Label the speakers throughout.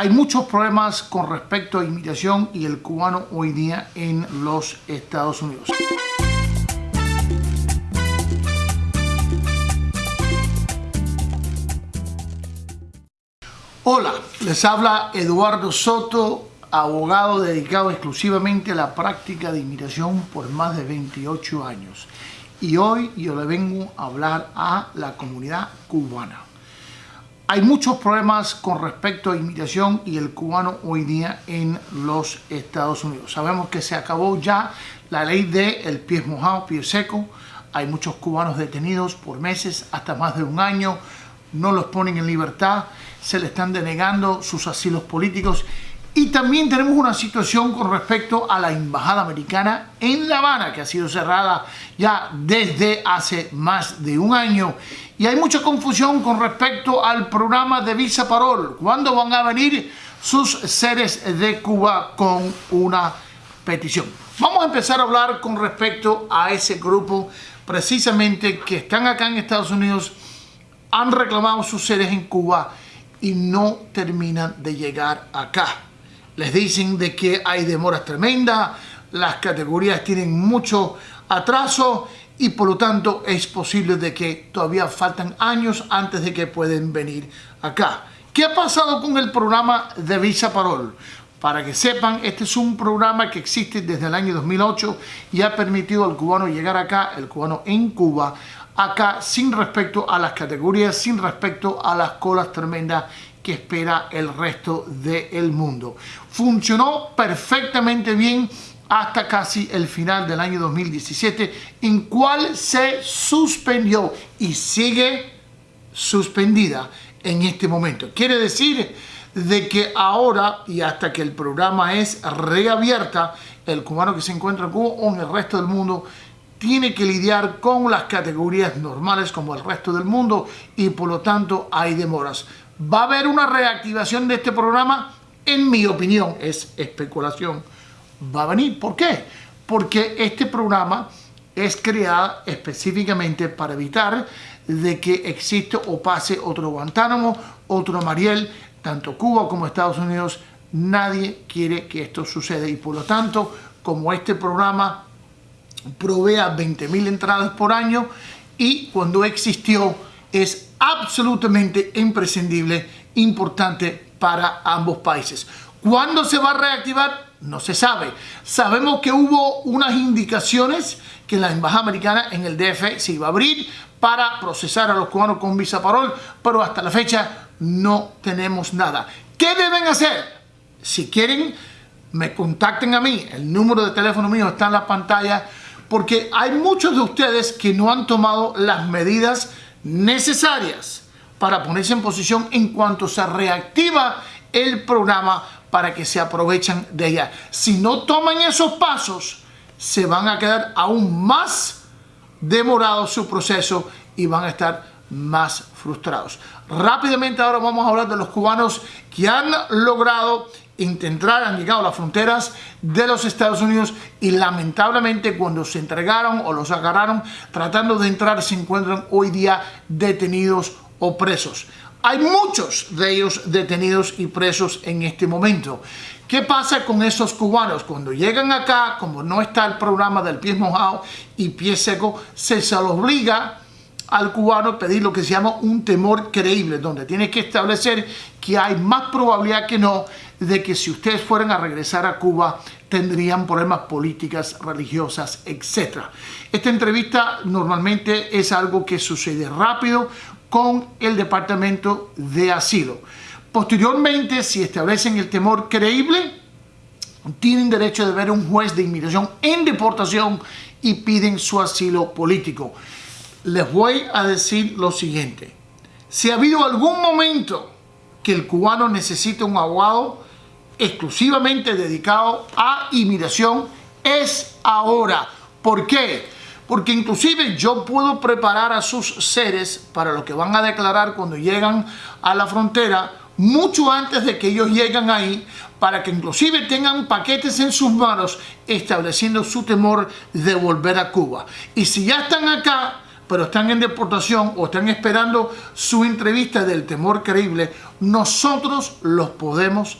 Speaker 1: Hay muchos problemas con respecto a inmigración y el cubano hoy día en los Estados Unidos. Hola, les habla Eduardo Soto, abogado dedicado exclusivamente a la práctica de inmigración por más de 28 años. Y hoy yo le vengo a hablar a la comunidad cubana. Hay muchos problemas con respecto a inmigración y el cubano hoy día en los Estados Unidos. Sabemos que se acabó ya la ley de el pie mojado, pie seco. Hay muchos cubanos detenidos por meses, hasta más de un año. No los ponen en libertad, se le están denegando sus asilos políticos. Y también tenemos una situación con respecto a la embajada americana en La Habana, que ha sido cerrada ya desde hace más de un año y hay mucha confusión con respecto al programa de Visa Parol. ¿Cuándo van a venir sus seres de Cuba con una petición? Vamos a empezar a hablar con respecto a ese grupo precisamente que están acá en Estados Unidos, han reclamado sus seres en Cuba y no terminan de llegar acá. Les dicen de que hay demoras tremendas, las categorías tienen mucho atraso y por lo tanto es posible de que todavía faltan años antes de que pueden venir acá. ¿Qué ha pasado con el programa de Visa Parol? Para que sepan, este es un programa que existe desde el año 2008 y ha permitido al cubano llegar acá, el cubano en Cuba, acá sin respecto a las categorías, sin respecto a las colas tremendas espera el resto del mundo. Funcionó perfectamente bien hasta casi el final del año 2017, en cual se suspendió y sigue suspendida en este momento. Quiere decir de que ahora y hasta que el programa es reabierta, el cubano que se encuentra en Cuba o en el resto del mundo tiene que lidiar con las categorías normales como el resto del mundo y por lo tanto hay demoras. ¿Va a haber una reactivación de este programa? En mi opinión, es especulación va a venir. ¿Por qué? Porque este programa es creado específicamente para evitar de que existe o pase otro Guantánamo, otro Mariel, tanto Cuba como Estados Unidos, nadie quiere que esto suceda y por lo tanto, como este programa provea 20.000 entradas por año y cuando existió es absolutamente imprescindible, importante para ambos países. ¿Cuándo se va a reactivar? No se sabe. Sabemos que hubo unas indicaciones que la embajada americana en el DF se iba a abrir para procesar a los cubanos con visa parol, pero hasta la fecha no tenemos nada. ¿Qué deben hacer? Si quieren, me contacten a mí. El número de teléfono mío está en la pantalla porque hay muchos de ustedes que no han tomado las medidas necesarias para ponerse en posición en cuanto se reactiva el programa para que se aprovechen de ella. Si no toman esos pasos, se van a quedar aún más demorados su proceso y van a estar más frustrados. Rápidamente ahora vamos a hablar de los cubanos que han logrado intentar, han llegado a las fronteras de los Estados Unidos y lamentablemente cuando se entregaron o los agarraron tratando de entrar se encuentran hoy día detenidos o presos. Hay muchos de ellos detenidos y presos en este momento. ¿Qué pasa con esos cubanos? Cuando llegan acá, como no está el programa del pie mojado y pie seco, se, se obliga al cubano a pedir lo que se llama un temor creíble, donde tiene que establecer que hay más probabilidad que no de que si ustedes fueran a regresar a Cuba tendrían problemas políticas, religiosas, etc. Esta entrevista normalmente es algo que sucede rápido con el Departamento de Asilo. Posteriormente, si establecen el temor creíble, tienen derecho de ver un juez de inmigración en deportación y piden su asilo político. Les voy a decir lo siguiente. Si ha habido algún momento que el cubano necesita un abogado exclusivamente dedicado a inmigración, es ahora. ¿Por qué? porque inclusive yo puedo preparar a sus seres para lo que van a declarar cuando llegan a la frontera mucho antes de que ellos lleguen ahí para que inclusive tengan paquetes en sus manos estableciendo su temor de volver a Cuba. Y si ya están acá, pero están en deportación o están esperando su entrevista del temor creíble, nosotros los podemos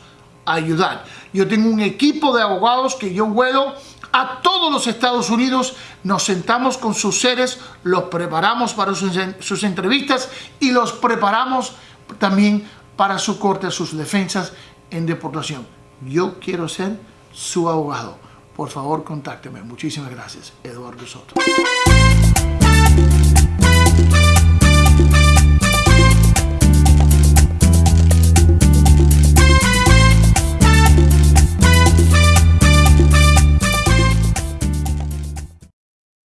Speaker 1: ayudar. Yo tengo un equipo de abogados que yo vuelo a todos los Estados Unidos, nos sentamos con sus seres, los preparamos para sus, sus entrevistas y los preparamos también para su corte, sus defensas en deportación. Yo quiero ser su abogado. Por favor, contácteme. Muchísimas gracias. Eduardo Soto.